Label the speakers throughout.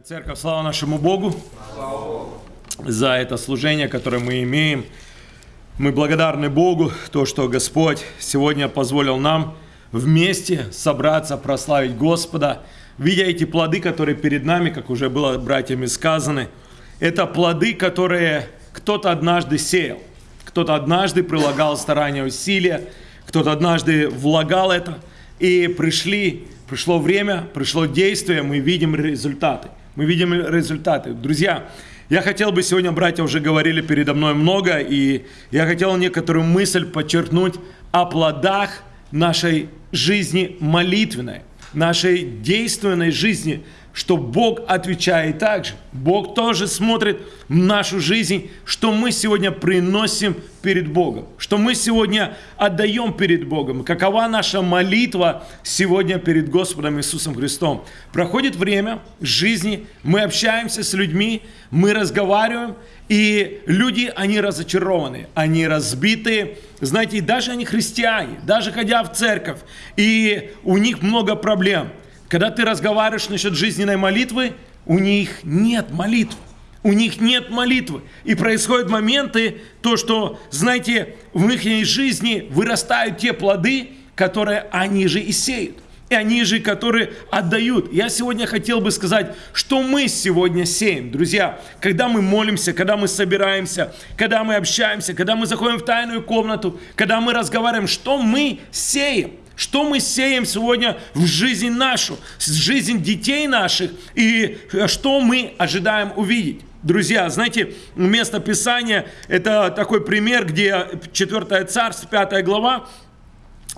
Speaker 1: Церковь, слава нашему Богу за это служение, которое мы имеем. Мы благодарны Богу, то, что Господь сегодня позволил нам вместе собраться, прославить Господа. Видя эти плоды, которые перед нами, как уже было братьями сказаны, это плоды, которые кто-то однажды сеял, кто-то однажды прилагал старания, усилия, кто-то однажды влагал это, и пришли Пришло время, пришло действие, мы видим результаты. Мы видим результаты. Друзья, я хотел бы сегодня, братья уже говорили передо мной много, и я хотел некоторую мысль подчеркнуть о плодах нашей жизни молитвенной, нашей действенной жизни, что Бог отвечает также. Бог тоже смотрит в нашу жизнь, что мы сегодня приносим перед Богом, что мы сегодня отдаем перед Богом, какова наша молитва сегодня перед Господом Иисусом Христом. Проходит время жизни, мы общаемся с людьми, мы разговариваем, и люди, они разочарованы, они разбиты, знаете, даже они христиане, даже ходя в церковь, и у них много проблем – когда ты разговариваешь насчет жизненной молитвы, у них нет молитвы. У них нет молитвы. И происходят моменты, то, что, знаете, в их жизни вырастают те плоды, которые они же и сеют. И они же, которые отдают. Я сегодня хотел бы сказать, что мы сегодня сеем. Друзья, когда мы молимся, когда мы собираемся, когда мы общаемся, когда мы заходим в тайную комнату, когда мы разговариваем, что мы сеем. Что мы сеем сегодня в жизнь нашу, в жизнь детей наших, и что мы ожидаем увидеть? Друзья, знаете, место Писания, это такой пример, где 4 царство, 5 глава,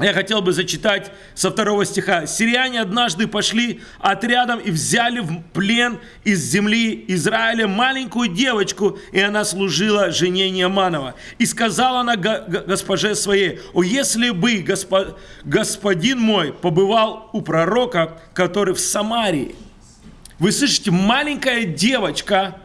Speaker 1: я хотел бы зачитать со второго стиха. «Сирияне однажды пошли отрядом и взяли в плен из земли Израиля маленькую девочку, и она служила жене Неаманова. И сказала она госпоже своей, «О, если бы госпо, господин мой побывал у пророка, который в Самарии». Вы слышите, маленькая девочка,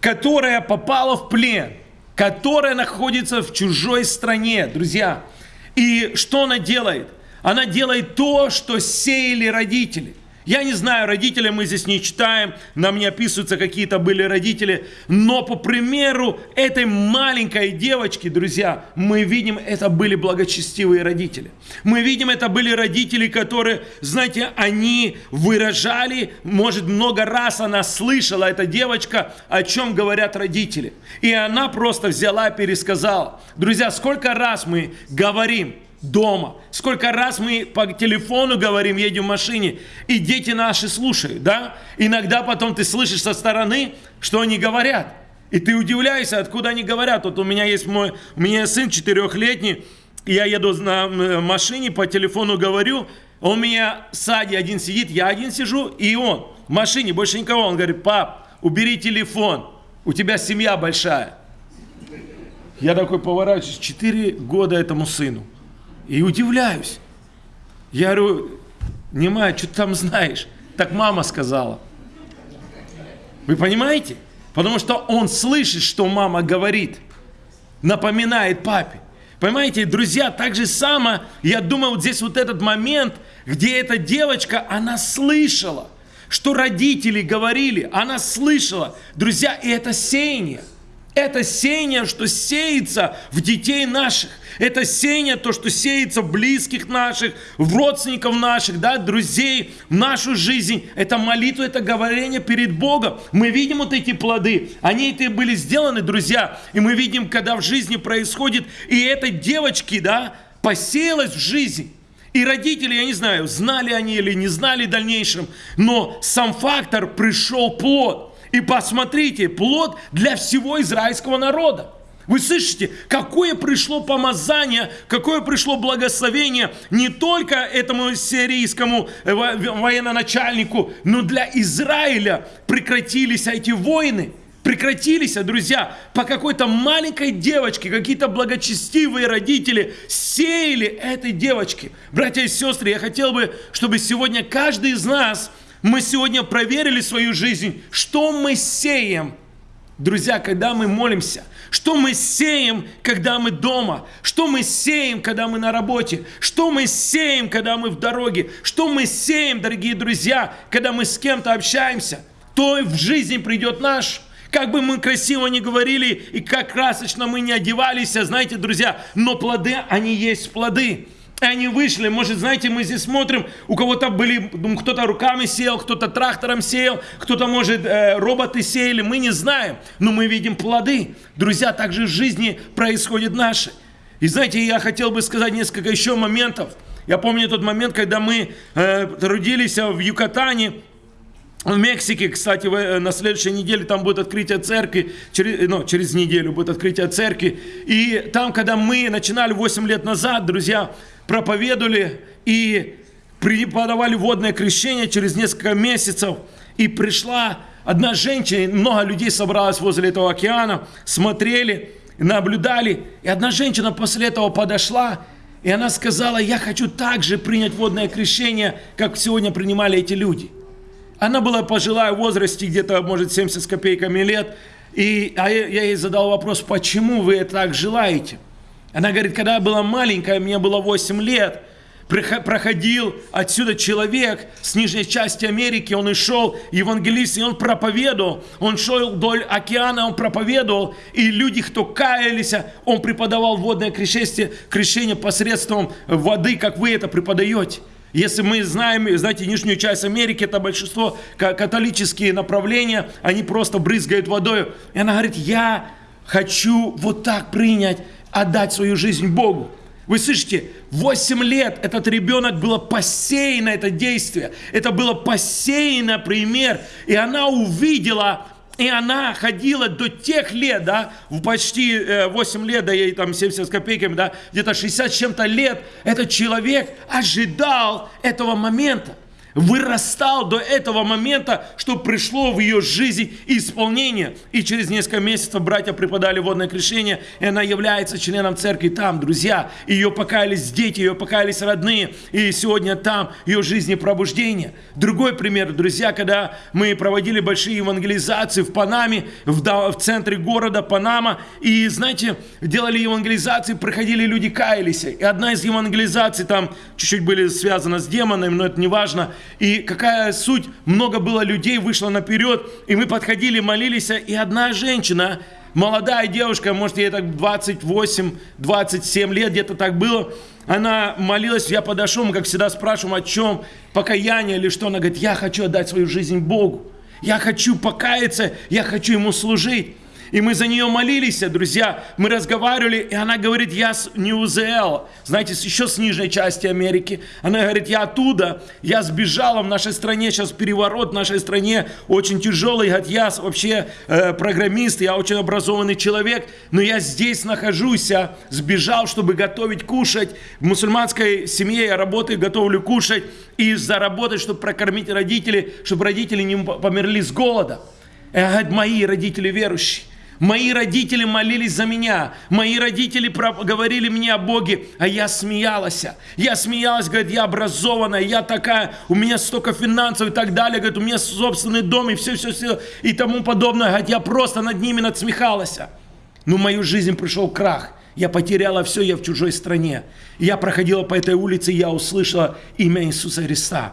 Speaker 1: которая попала в плен, которая находится в чужой стране, друзья – и что она делает? Она делает то, что сеяли родители. Я не знаю, родителей мы здесь не читаем, нам не описываются какие-то были родители, но по примеру этой маленькой девочки, друзья, мы видим, это были благочестивые родители. Мы видим, это были родители, которые, знаете, они выражали, может, много раз она слышала, эта девочка, о чем говорят родители. И она просто взяла и пересказала. Друзья, сколько раз мы говорим, дома. Сколько раз мы по телефону говорим, едем в машине, и дети наши слушают, да? Иногда потом ты слышишь со стороны, что они говорят. И ты удивляешься, откуда они говорят. Вот у меня есть мой, у меня сын четырехлетний, я еду на машине, по телефону говорю, он у меня сзади один сидит, я один сижу, и он в машине, больше никого. Он говорит, пап, убери телефон, у тебя семья большая. Я такой поворачиваюсь, 4 года этому сыну. И удивляюсь. Я говорю, Немая, что ты там знаешь? Так мама сказала. Вы понимаете? Потому что он слышит, что мама говорит. Напоминает папе. Понимаете, друзья, так же само, я думаю, вот здесь вот этот момент, где эта девочка, она слышала, что родители говорили, она слышала. Друзья, и это сеяние. Это сеяние, что сеется в детей наших. Это сеяние, то, что сеется в близких наших, в родственников наших, да, друзей, в нашу жизнь. Это молитва, это говорение перед Богом. Мы видим вот эти плоды. Они это были сделаны, друзья. И мы видим, когда в жизни происходит, и этой девочки, да, посеялась в жизнь. И родители, я не знаю, знали они или не знали в дальнейшем, но сам фактор пришел плод. И посмотрите, плод для всего израильского народа. Вы слышите, какое пришло помазание, какое пришло благословение не только этому сирийскому э, военачальнику, но для Израиля прекратились эти войны. Прекратились, а, друзья, по какой-то маленькой девочке, какие-то благочестивые родители сеяли этой девочке. Братья и сестры, я хотел бы, чтобы сегодня каждый из нас мы сегодня проверили свою жизнь, что мы сеем. Друзья, когда мы молимся, что мы сеем, когда мы дома, что мы сеем, когда мы на работе, что мы сеем, когда мы в дороге, что мы сеем, дорогие друзья, когда мы с кем-то общаемся. то в жизни придет наш. Как бы мы красиво не говорили и как красочно мы не одевались, а знаете, друзья, но плоды, они есть плоды. И они вышли, может, знаете, мы здесь смотрим, у кого-то были, кто-то руками сеял, кто-то трактором сеял, кто-то, может, э, роботы сеяли, мы не знаем, но мы видим плоды. Друзья, так же в жизни происходит наше. И знаете, я хотел бы сказать несколько еще моментов. Я помню тот момент, когда мы э, трудились в Юкатане, в Мексике, кстати, э, на следующей неделе там будет открытие церкви, через, ну, через неделю будет открытие церкви. И там, когда мы начинали 8 лет назад, друзья, проповедовали и преподавали водное крещение через несколько месяцев. И пришла одна женщина, много людей собралось возле этого океана, смотрели, наблюдали. И одна женщина после этого подошла, и она сказала, я хочу также принять водное крещение, как сегодня принимали эти люди. Она была пожилая в возрасте, где-то, может, 70 с копейками лет. И а я, ей задал вопрос, почему вы так желаете? Она говорит, когда я была маленькая, мне было 8 лет, проходил отсюда человек с нижней части Америки, он и шел, евангелист, и он проповедовал, он шел вдоль океана, он проповедовал, и люди, кто каялись, он преподавал водное крещение, крещение посредством воды, как вы это преподаете. Если мы знаем, знаете, нижнюю часть Америки, это большинство католические направления, они просто брызгают водой. И она говорит, я хочу вот так принять отдать свою жизнь Богу. Вы слышите, 8 лет этот ребенок было посеяно это действие. Это было посеяно пример. И она увидела, и она ходила до тех лет, да, в почти 8 лет, да, ей там 70 с копейками, да, где-то 60 с чем-то лет, этот человек ожидал этого момента вырастал до этого момента, что пришло в ее жизнь исполнение. И через несколько месяцев братья преподали водное крещение, и она является членом церкви там, друзья. Ее покаялись дети, ее покаялись родные, и сегодня там ее жизни пробуждение. Другой пример, друзья, когда мы проводили большие евангелизации в Панаме, в, в центре города Панама, и, знаете, делали евангелизации, приходили люди, каялись. И одна из евангелизаций там чуть-чуть были связаны с демонами, но это не важно, и какая суть, много было людей, вышло наперед, и мы подходили, молились, и одна женщина, молодая девушка, может, ей так 28-27 лет, где-то так было, она молилась, я подошел, мы, как всегда, спрашиваем, о чем, покаяние или что, она говорит, я хочу отдать свою жизнь Богу, я хочу покаяться, я хочу Ему служить. И мы за нее молились, друзья. Мы разговаривали, и она говорит, я с Нью-Зеэл, знаете, еще с нижней части Америки. Она говорит, я оттуда, я сбежала в нашей стране, сейчас переворот в нашей стране очень тяжелый. Говорит, я вообще э, программист, я очень образованный человек, но я здесь нахожусь, я сбежал, чтобы готовить, кушать. В мусульманской семье я работаю, готовлю кушать и заработать, чтобы прокормить родителей, чтобы родители не померли с голода. Говорит, мои родители верующие. Мои родители молились за меня. Мои родители говорили мне о Боге, а я смеялась. Я смеялась, говорит, я образованная, я такая, у меня столько финансов и так далее, говорит, у меня собственный дом и все-все-все и тому подобное. Говорит, я просто над ними надсмехалась. Но в мою жизнь пришел крах. Я потеряла все, я в чужой стране. Я проходила по этой улице, я услышала имя Иисуса Христа.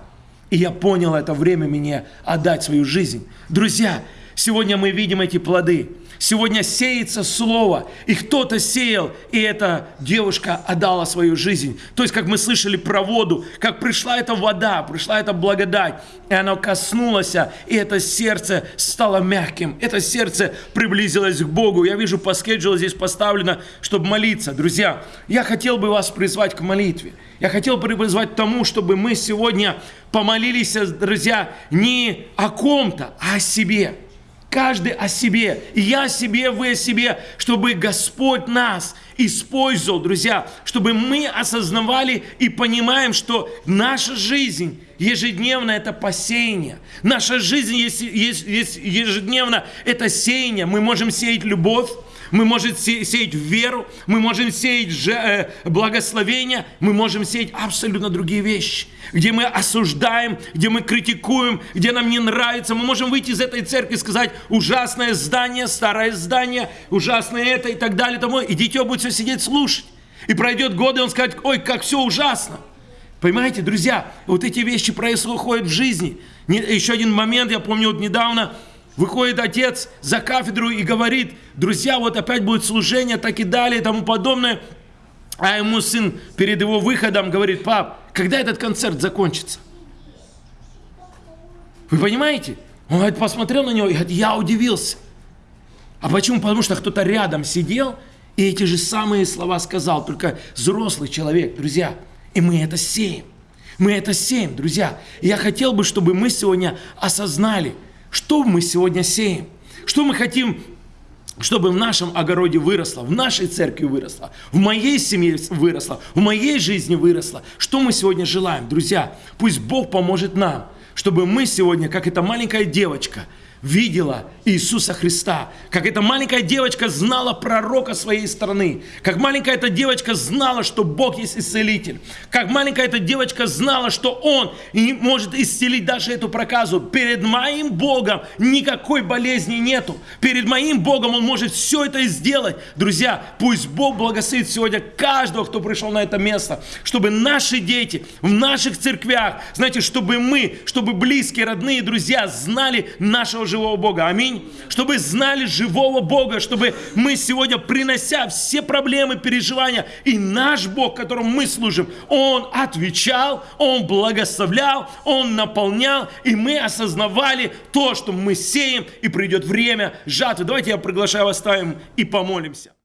Speaker 1: И я понял это время мне отдать свою жизнь. Друзья, сегодня мы видим эти плоды. Сегодня сеется слово, и кто-то сеял, и эта девушка отдала свою жизнь. То есть, как мы слышали про воду, как пришла эта вода, пришла эта благодать, и она коснулась, и это сердце стало мягким, это сердце приблизилось к Богу. Я вижу, по скеджулу здесь поставлено, чтобы молиться. Друзья, я хотел бы вас призвать к молитве. Я хотел бы призвать к тому, чтобы мы сегодня помолились, друзья, не о ком-то, а о себе. Каждый о себе, я о себе, вы о себе, чтобы Господь нас использовал, друзья, чтобы мы осознавали и понимаем, что наша жизнь ежедневно это посеяние. Наша жизнь ежедневно это сеяние. Мы можем сеять любовь, мы можем сеять веру, мы можем сеять же, э, благословение, мы можем сеять абсолютно другие вещи, где мы осуждаем, где мы критикуем, где нам не нравится. Мы можем выйти из этой церкви и сказать, ужасное здание, старое здание, ужасное это и так далее. Тому. И дитё будет все сидеть слушать. И пройдет годы, и он скажет, ой, как все ужасно. Понимаете, друзья, вот эти вещи происходят в жизни. Еще один момент, я помню, вот недавно выходит отец за кафедру и говорит, друзья, вот опять будет служение, так и далее и тому подобное. А ему сын перед его выходом говорит, пап, когда этот концерт закончится? Вы понимаете? Он говорит, посмотрел на него и говорит, я удивился. А почему? Потому что кто-то рядом сидел и эти же самые слова сказал, только взрослый человек, друзья. И мы это сеем. Мы это сеем, друзья. И я хотел бы, чтобы мы сегодня осознали, что мы сегодня сеем. Что мы хотим чтобы в нашем огороде выросло, в нашей церкви выросло, в моей семье выросло, в моей жизни выросло. Что мы сегодня желаем, друзья? Пусть Бог поможет нам, чтобы мы сегодня, как эта маленькая девочка, видела Иисуса Христа, как эта маленькая девочка знала пророка своей страны, как маленькая эта девочка знала, что Бог есть исцелитель, как маленькая эта девочка знала, что Он может исцелить даже эту проказу. Перед моим Богом никакой болезни нету. Перед моим Богом Он может все это сделать. Друзья, пусть Бог благословит сегодня каждого, кто пришел на это место, чтобы наши дети в наших церквях, знаете, чтобы мы, чтобы близкие, родные, друзья знали нашего живого Бога. Аминь. Чтобы знали живого Бога, чтобы мы сегодня, принося все проблемы, переживания, и наш Бог, которому мы служим, Он отвечал, Он благословлял, Он наполнял, и мы осознавали то, что мы сеем, и придет время жатвы. Давайте я приглашаю вас ставим и помолимся.